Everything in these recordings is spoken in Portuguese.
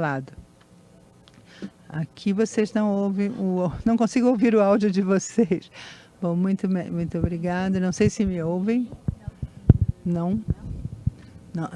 lado. Aqui vocês não ouvem, o, não consigo ouvir o áudio de vocês. Bom, muito, muito obrigada. Não sei se me ouvem. Não? Não.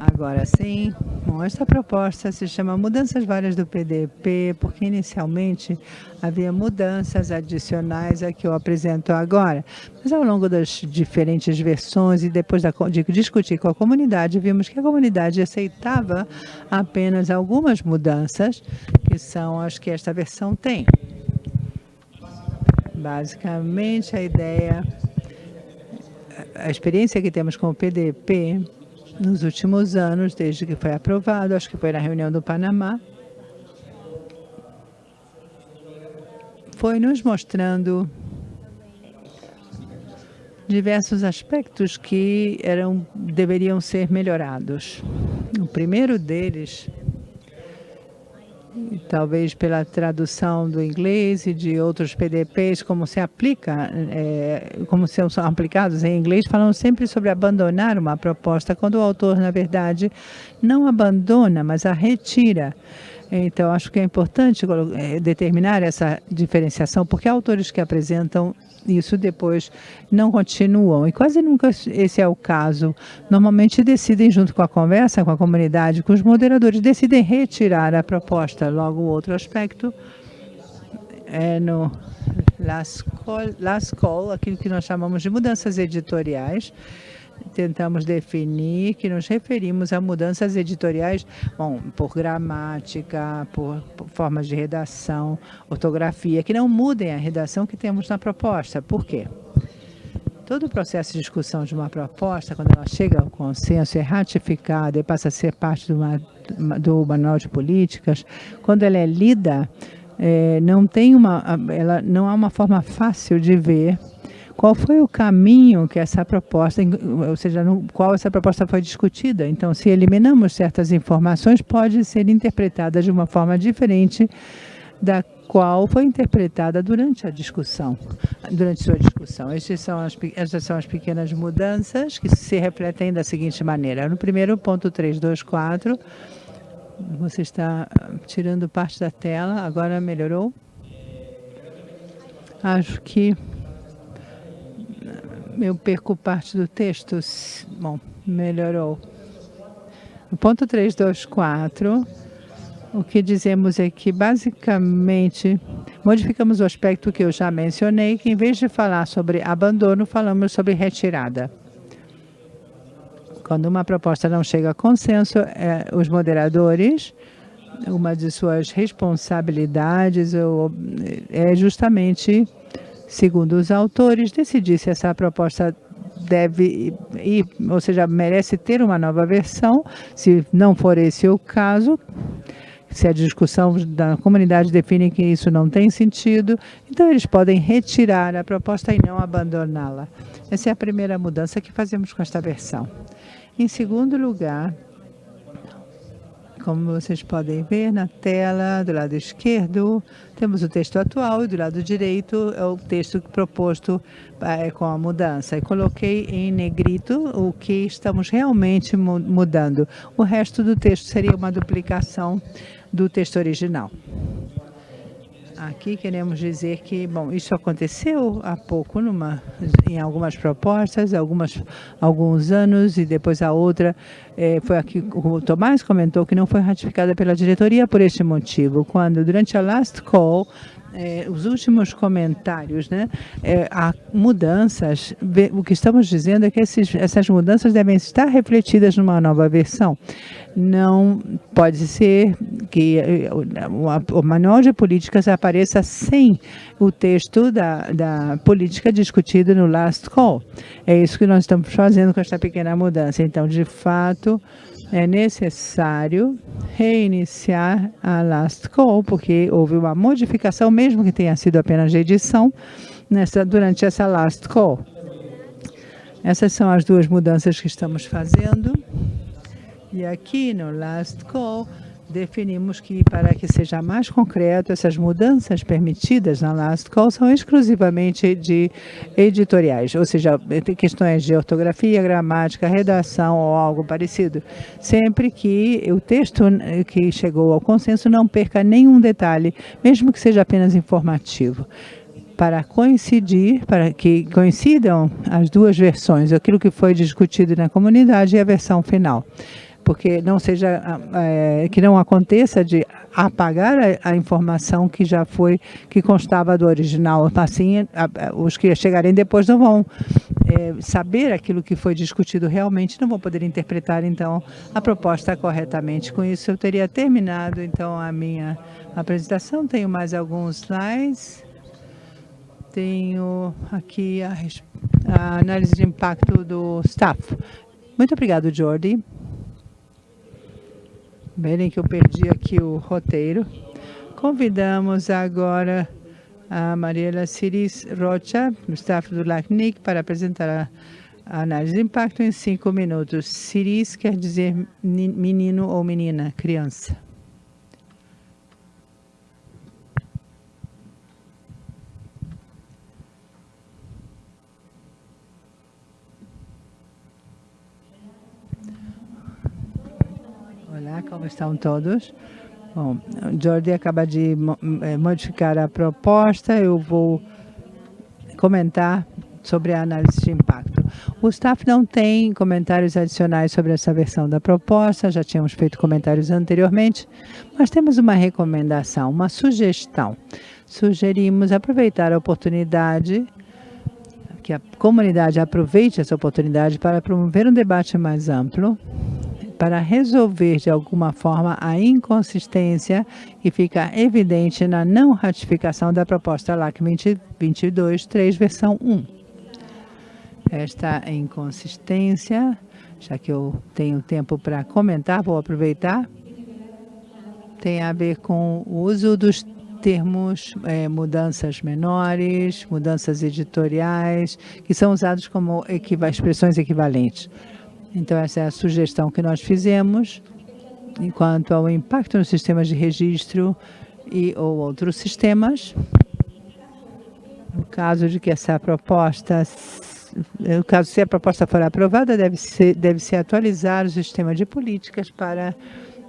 Agora sim. Bom, esta proposta se chama Mudanças Várias do PDP, porque inicialmente havia mudanças adicionais a que eu apresento agora. Mas ao longo das diferentes versões e depois de discutir com a comunidade, vimos que a comunidade aceitava apenas algumas mudanças, que são as que esta versão tem. Basicamente, a ideia, a experiência que temos com o PDP nos últimos anos, desde que foi aprovado, acho que foi na reunião do Panamá, foi nos mostrando diversos aspectos que eram, deveriam ser melhorados. O primeiro deles talvez pela tradução do inglês e de outros PDPs, como se aplica, é, como são aplicados em inglês, falam sempre sobre abandonar uma proposta, quando o autor, na verdade, não abandona, mas a retira. Então, acho que é importante é, determinar essa diferenciação, porque autores que apresentam isso depois não continuam. E quase nunca esse é o caso. Normalmente decidem, junto com a conversa, com a comunidade, com os moderadores, decidem retirar a proposta. Logo, outro aspecto é no Last Call aquilo que nós chamamos de mudanças editoriais, tentamos definir que nos referimos a mudanças editoriais, bom, por gramática, por, por formas de redação, ortografia, que não mudem a redação que temos na proposta. Por quê? Todo o processo de discussão de uma proposta, quando ela chega ao consenso, é ratificada e passa a ser parte do, do manual de políticas, quando ela é lida, é, não tem uma, ela não há uma forma fácil de ver qual foi o caminho que essa proposta, ou seja, no qual essa proposta foi discutida. Então, se eliminamos certas informações, pode ser interpretada de uma forma diferente da qual foi interpretada durante a discussão, durante sua discussão. Estas são as, essas são as pequenas mudanças que se refletem da seguinte maneira. No primeiro ponto 324, você está tirando parte da tela, agora melhorou? Acho que eu perco parte do texto. Bom, melhorou. No ponto 324, o que dizemos é que, basicamente, modificamos o aspecto que eu já mencionei, que em vez de falar sobre abandono, falamos sobre retirada. Quando uma proposta não chega a consenso, é, os moderadores, uma de suas responsabilidades é justamente segundo os autores, decidir se essa proposta deve ir, ou seja, merece ter uma nova versão, se não for esse o caso, se a discussão da comunidade define que isso não tem sentido, então eles podem retirar a proposta e não abandoná-la. Essa é a primeira mudança que fazemos com esta versão. Em segundo lugar, como vocês podem ver na tela, do lado esquerdo, temos o texto atual e do lado direito é o texto proposto é, com a mudança. E coloquei em negrito o que estamos realmente mudando. O resto do texto seria uma duplicação do texto original. Aqui queremos dizer que, bom, isso aconteceu há pouco numa, em algumas propostas, algumas, alguns anos, e depois a outra eh, foi aqui, o Tomás comentou que não foi ratificada pela diretoria por este motivo. Quando, durante a last call, é, os últimos comentários, né? É, há mudanças, o que estamos dizendo é que esses, essas mudanças devem estar refletidas numa nova versão. Não pode ser que é, o manual de políticas apareça sem o texto da, da política discutido no last call. É isso que nós estamos fazendo com esta pequena mudança. Então, de fato, é necessário reiniciar a last call, porque houve uma modificação, mesmo que tenha sido apenas de edição, nessa, durante essa last call. Essas são as duas mudanças que estamos fazendo. E aqui no last call, definimos que para que seja mais concreto, essas mudanças permitidas na Last Call são exclusivamente de editoriais, ou seja, questões de ortografia, gramática, redação ou algo parecido, sempre que o texto que chegou ao consenso não perca nenhum detalhe, mesmo que seja apenas informativo. Para coincidir, para que coincidam as duas versões, aquilo que foi discutido na comunidade e a versão final porque não seja é, que não aconteça de apagar a, a, informação que já foi que constava do original. Assim, a, a, os que chegarem depois não vão é, saber aquilo que foi discutido realmente, não vão poder interpretar então a proposta corretamente. Com isso, eu teria terminado então a minha apresentação. Tenho mais alguns slides. Tenho aqui a, a análise de impacto do staff. Muito obrigado, Jordi. Verem que eu perdi aqui o roteiro. Convidamos agora a Mariela Ciris Rocha, do staff do LACNIC, para apresentar a, análise de impacto em cinco minutos. Ciris quer dizer menino ou menina, criança. Olá, como estão todos? Bom, Jordi acaba de eh, modificar a proposta, eu vou comentar sobre a análise de impacto. O staff não tem comentários adicionais sobre essa versão da proposta, já tínhamos feito comentários anteriormente, mas temos uma recomendação, uma sugestão. Sugerimos aproveitar a oportunidade, que a comunidade aproveite essa oportunidade para promover um debate mais amplo para resolver de alguma forma a inconsistência que fica evidente na não ratificação da proposta LAC 2022-3, versão 1. Esta inconsistência, já que eu tenho tempo para comentar, vou aproveitar, tem a ver com o uso dos termos é, mudanças menores, mudanças editoriais, que são usados como equiva expressões equivalentes. Então, essa é a sugestão que nós fizemos. Enquanto ao impacto nos sistemas de registro e ou outros sistemas, no caso de que essa proposta, no caso se a proposta for aprovada, deve ser, deve se atualizar o sistema de políticas para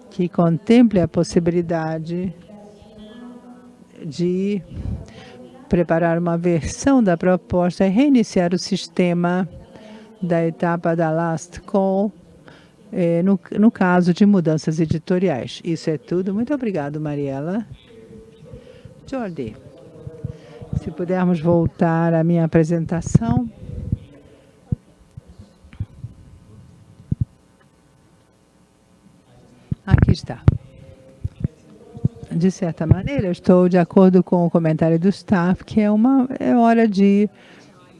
que contemple a possibilidade de preparar uma versão da proposta e reiniciar o sistema da etapa da last call, eh, no, no caso de mudanças editoriais. Isso é tudo. Muito obrigado, Mariela. Jordi, se pudermos voltar à minha apresentação. Aqui está. De certa maneira, estou de acordo com o comentário do staff, que é, uma, é hora de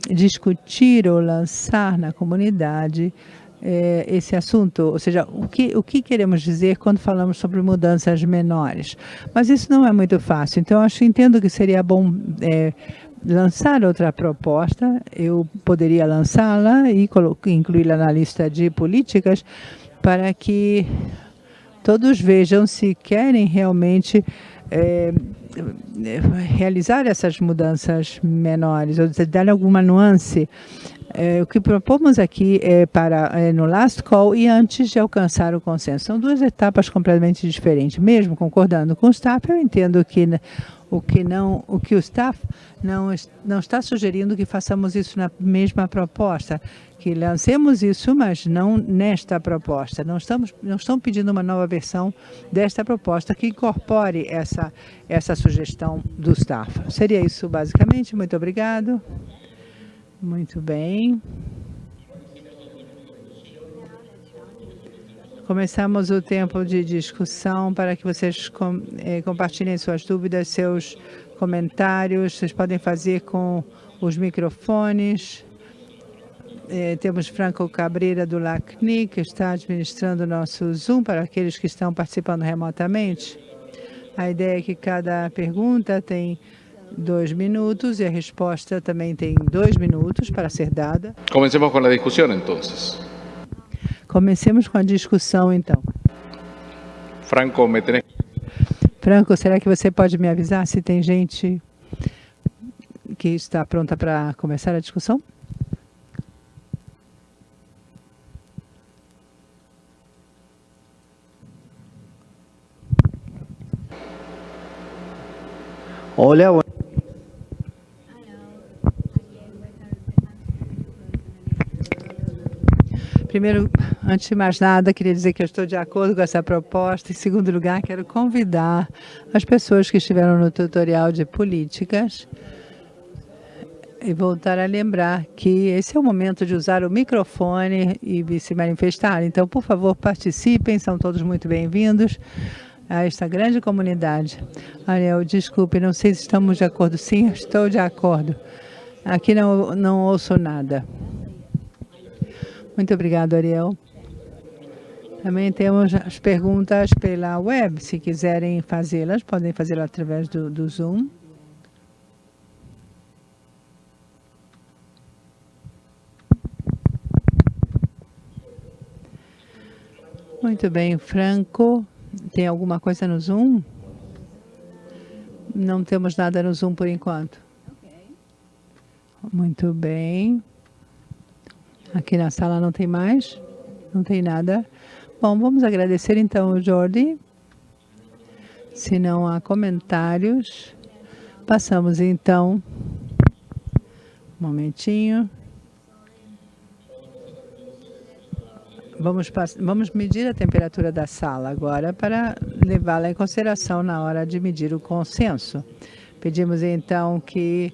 discutir ou lançar na comunidade é, esse assunto, ou seja, o que, o que queremos dizer quando falamos sobre mudanças menores. Mas isso não é muito fácil, então acho entendo que seria bom é, lançar outra proposta, eu poderia lançá-la e incluí-la na lista de políticas para que todos vejam se querem realmente é, realizar essas mudanças menores, ou dar alguma nuance. É, o que propomos aqui é para é, no last call e antes de alcançar o consenso. São duas etapas completamente diferentes. Mesmo concordando com o staff, eu entendo que o que não, o que o staff não, não está sugerindo que façamos isso na mesma proposta, que lancemos isso, mas não nesta proposta. Não estamos, não estão pedindo uma nova versão desta proposta que incorpore essa, essa sugestão do staff. Seria isso basicamente. Muito obrigado. Muito bem. Começamos o tempo de discussão para que vocês com, eh, compartilhem suas dúvidas, seus comentários. Vocês podem fazer com os microfones. Eh, temos Franco Cabreira do LACNI, que está administrando o nosso Zoom para aqueles que estão participando remotamente. A ideia é que cada pergunta tem dois minutos e a resposta também tem dois minutos para ser dada. Comecemos com a discussão, então. Comecemos com a discussão, então. Franco, me tenés... Franco, será que você pode me avisar se tem gente que está pronta para começar a discussão? Olha, Primeiro, antes de mais nada, queria dizer que eu estou de acordo com essa proposta. Em segundo lugar, quero convidar as pessoas que estiveram no tutorial de políticas e voltar a lembrar que esse é o momento de usar o microfone e se manifestar. Então, por favor, participem, são todos muito bem-vindos a esta grande comunidade. Ariel, desculpe, não sei se estamos de acordo. Sim, estou de acordo. Aqui não, não ouço nada. Muito obrigado, Ariel. Também temos as perguntas pela web. Se quiserem fazê-las, podem fazê-las através do, do Zoom. Muito bem, Franco. Tem alguma coisa no Zoom? Não temos nada no Zoom por enquanto. Muito bem. Aqui na sala não tem mais? Não tem nada? Bom, vamos agradecer então o Jordi. Se não há comentários, passamos então. Um momentinho. Vamos, vamos medir a temperatura da sala agora para levá-la em consideração na hora de medir o consenso. Pedimos então que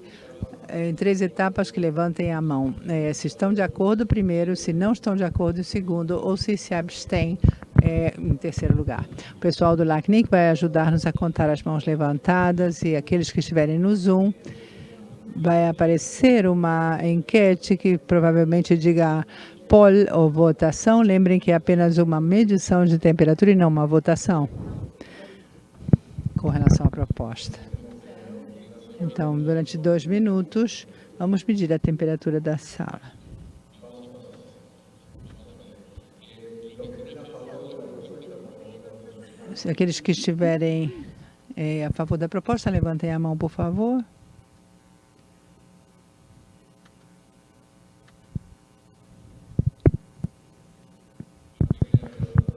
em três etapas que levantem a mão. É, se estão de acordo, primeiro, se não estão de acordo, segundo, ou se se abstêm, é, em terceiro lugar. O pessoal do LACNIC vai ajudar-nos a contar as mãos levantadas e aqueles que estiverem no Zoom, vai aparecer uma enquete que provavelmente diga poll ou votação. Lembrem que é apenas uma medição de temperatura e não uma votação com relação à proposta. Então, durante dois minutos, vamos medir a temperatura da sala. Aqueles que estiverem é, a favor da proposta, levantem a mão, por favor.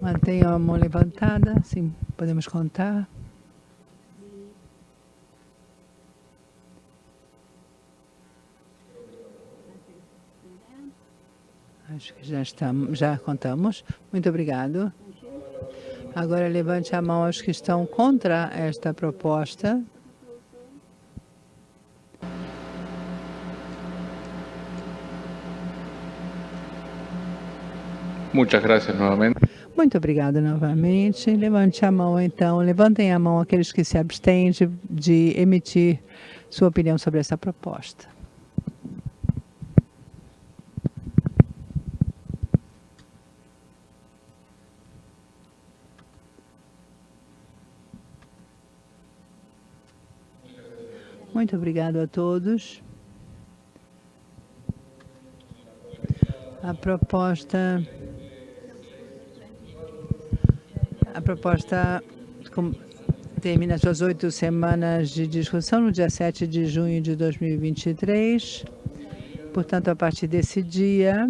Mantenham a mão levantada, assim podemos contar. Acho que já estamos, já contamos. Muito obrigado. Agora levante a mão aos que estão contra esta proposta. Muchas gracias novamente. Muito obrigado novamente. Levante a mão, então. Levantem a mão aqueles que se abstêm de, de emitir sua opinião sobre essa proposta. Muito obrigado a todos. A proposta a proposta termina suas oito semanas de discussão no dia 7 de junho de 2023. Portanto, a partir desse dia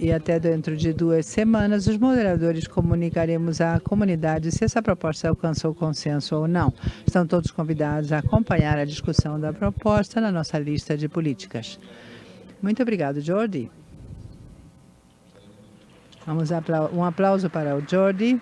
e até dentro de duas semanas, os moderadores comunicaremos à comunidade se essa proposta alcançou consenso ou não. Estão todos convidados a acompanhar a discussão da proposta na nossa lista de políticas. Muito obrigado, Jordi. Vamos um aplauso para o Jordi.